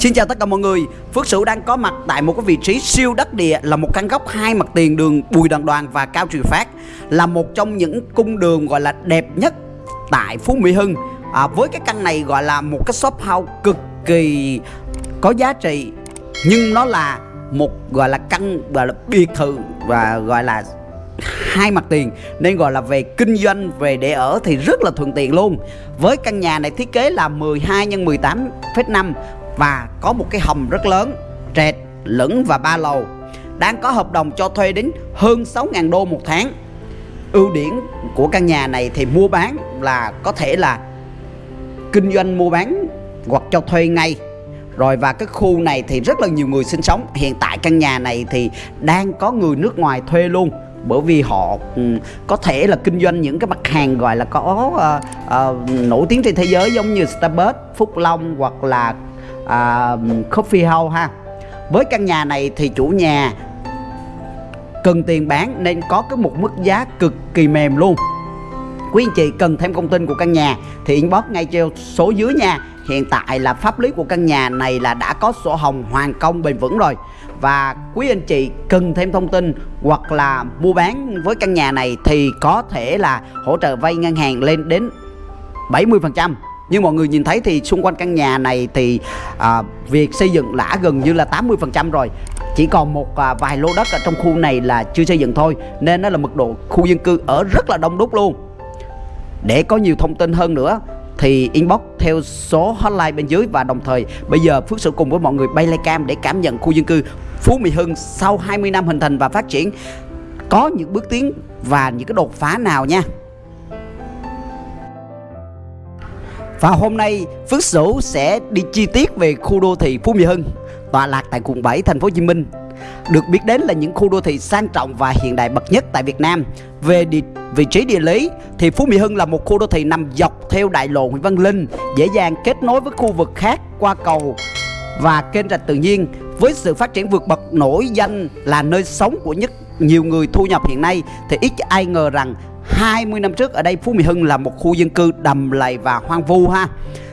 Xin chào tất cả mọi người. Phước Sửu đang có mặt tại một cái vị trí siêu đất địa Là một căn góc hai mặt tiền đường Bùi Đoàn Đoàn và Cao Truyền Phát Là một trong những cung đường gọi là đẹp nhất tại Phú Mỹ Hưng. À, Với cái căn này gọi là một cái shop house cực kỳ có giá trị Nhưng nó là một gọi là căn gọi là biệt thự và gọi là hai mặt tiền. Nên gọi là về kinh doanh về để ở thì rất là thuận tiện luôn. Với căn nhà này thiết kế là 12 x 18,5 và có một cái hầm rất lớn trệt lửng và ba lầu đang có hợp đồng cho thuê đến hơn 6.000 đô một tháng. Ưu điểm của căn nhà này thì mua bán là có thể là kinh doanh mua bán hoặc cho thuê ngay. Rồi và cái khu này thì rất là nhiều người sinh sống. Hiện tại căn nhà này thì đang có người nước ngoài thuê luôn bởi vì họ ừ, có thể là kinh doanh những cái mặt hàng gọi là có uh, uh, nổi tiếng trên thế giới giống như Starbucks, Phúc Long hoặc là uh, Coffee House ha. Với căn nhà này thì chủ nhà cần tiền bán nên có cái một mức giá cực kỳ mềm luôn. Quý anh chị cần thêm thông tin của căn nhà thì inbox ngay cho số dưới nha. Hiện tại là pháp lý của căn nhà này là đã có sổ hồng hoàn công bền vững rồi. Và quý anh chị cần thêm thông tin hoặc là mua bán với căn nhà này thì có thể là hỗ trợ vay ngân hàng lên đến 70% nhưng mọi người nhìn thấy thì xung quanh căn nhà này thì à, việc xây dựng đã gần như là 80% rồi. Chỉ còn một à, vài lô đất ở trong khu này là chưa xây dựng thôi nên nó là mật độ khu dân cư ở rất là đông đúc luôn. Để có nhiều thông tin hơn nữa thì inbox theo số hotline bên dưới và đồng thời bây giờ Phước sẽ cùng với mọi người bay lay cam để cảm nhận khu dân cư Phú Mỹ Hưng sau 20 năm hình thành và phát triển. Có những bước tiến và những cái đột phá nào nha. Và hôm nay Phước Sửu sẽ đi chi tiết về khu đô thị Phú Mỹ Hưng tọa lạc tại quận 7 thành phố Hồ Chí Minh. Được biết đến là những khu đô thị sang trọng và hiện đại bậc nhất tại Việt Nam. Về địa, vị trí địa lý thì Phú Mỹ Hưng là một khu đô thị nằm dọc theo đại lộ Nguyễn Văn Linh, dễ dàng kết nối với khu vực khác qua cầu và kênh rạch tự nhiên với sự phát triển vượt bậc nổi danh là nơi sống của nhất nhiều người thu nhập hiện nay thì ít ai ngờ rằng 20 năm trước ở đây, Phú Mỹ Hưng là một khu dân cư đầm lầy và hoang vu ha.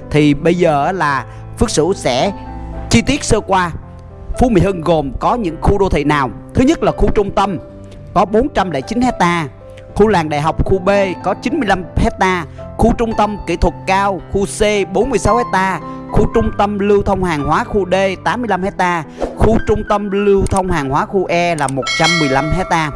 Thì bây giờ là Phước Sửu sẽ chi tiết sơ qua. Phú Mỹ Hưng gồm có những khu đô thị nào? Thứ nhất là khu trung tâm, có 409 hecta Khu làng đại học khu B, có 95 hecta Khu trung tâm kỹ thuật cao, khu C 46 hecta Khu trung tâm lưu thông hàng hóa khu D 85 hecta Khu trung tâm lưu thông hàng hóa khu E là 115 hecta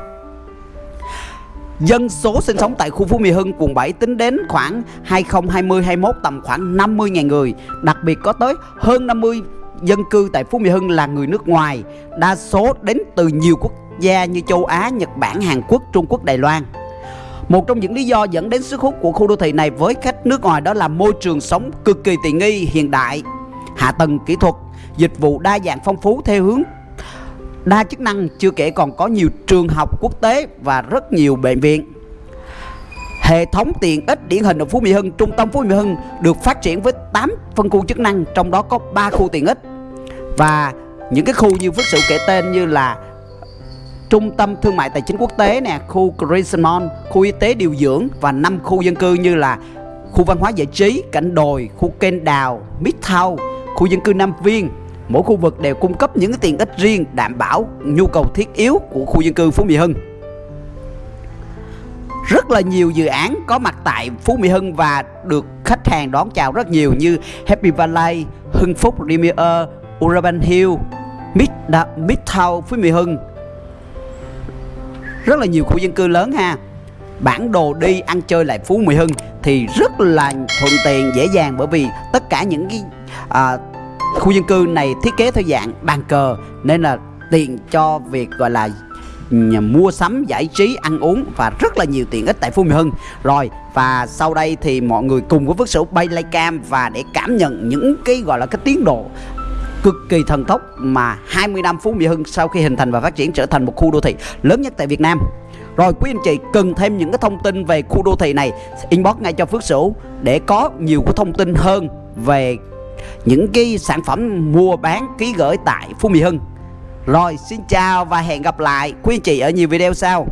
Dân số sinh sống tại khu Phú Mỹ Hưng quận 7 tính đến khoảng 2020-21 tầm khoảng 50.000 người. Đặc biệt có tới hơn 50 dân cư tại Phú Mỹ Hưng là người nước ngoài Đa số đến từ nhiều quốc gia như châu Á, Nhật Bản, Hàn Quốc, Trung Quốc, Đài Loan. Một trong những lý do dẫn đến sức hút của khu đô thị này với khách nước ngoài đó là môi trường sống cực kỳ tiện nghi, hiện đại, hạ tầng kỹ thuật, dịch vụ đa dạng phong phú theo hướng đa chức năng chưa kể còn có nhiều trường học quốc tế và rất nhiều bệnh viện Hệ thống tiện ích điển hình ở Phú Mỹ Hưng, trung tâm Phú Mỹ Hưng được phát triển với 8 phân khu chức năng, trong đó có 3 khu tiện ích. Và những cái khu như Phước Sự kể tên như là trung tâm thương mại tài chính quốc tế nè, khu Crescent khu y tế điều dưỡng và 5 khu dân cư như là khu văn hóa giải trí, cảnh đồi, khu kênh đào, Midtown, khu dân cư Nam Viên, Mỗi khu vực đều cung cấp những tiện ích riêng đảm bảo nhu cầu thiết yếu của khu dân cư Phú Mỹ Hưng. Rất là nhiều dự án có mặt tại Phú Mỹ Hưng và được khách hàng đón chào rất nhiều như Happy Valley, Hưng Phúc Premier, Urban Hill, Mid Midtown Phú Mỹ Hưng. Rất là nhiều khu dân cư lớn ha. Bản đồ đi ăn chơi lại Phú Mỹ Hưng thì rất là thuận tiện dễ dàng bởi vì tất cả những cái à, khu dân cư này thiết kế theo dạng bàn cờ, nên là tiện cho việc, gọi là mua sắm, giải trí, ăn uống và rất là nhiều tiện ích tại Phú Mỹ Hưng. Rồi, và sau đây thì mọi người cùng với Phước Sửu bay lay cam và để cảm nhận những cái, gọi là, cái tiến độ cực kỳ thần tốc mà 20 năm Phú Mỹ Hưng sau khi hình thành và phát triển trở thành một khu đô thị lớn nhất tại Việt Nam. Rồi, quý anh chị cần thêm những cái thông tin về khu đô thị này, inbox ngay cho Phước Sửu để có nhiều cái thông tin hơn về những cái sản phẩm mua bán, ký gửi tại Phú Mỹ Hưng. Rồi, xin chào và hẹn gặp lại quý anh chị ở nhiều video sau.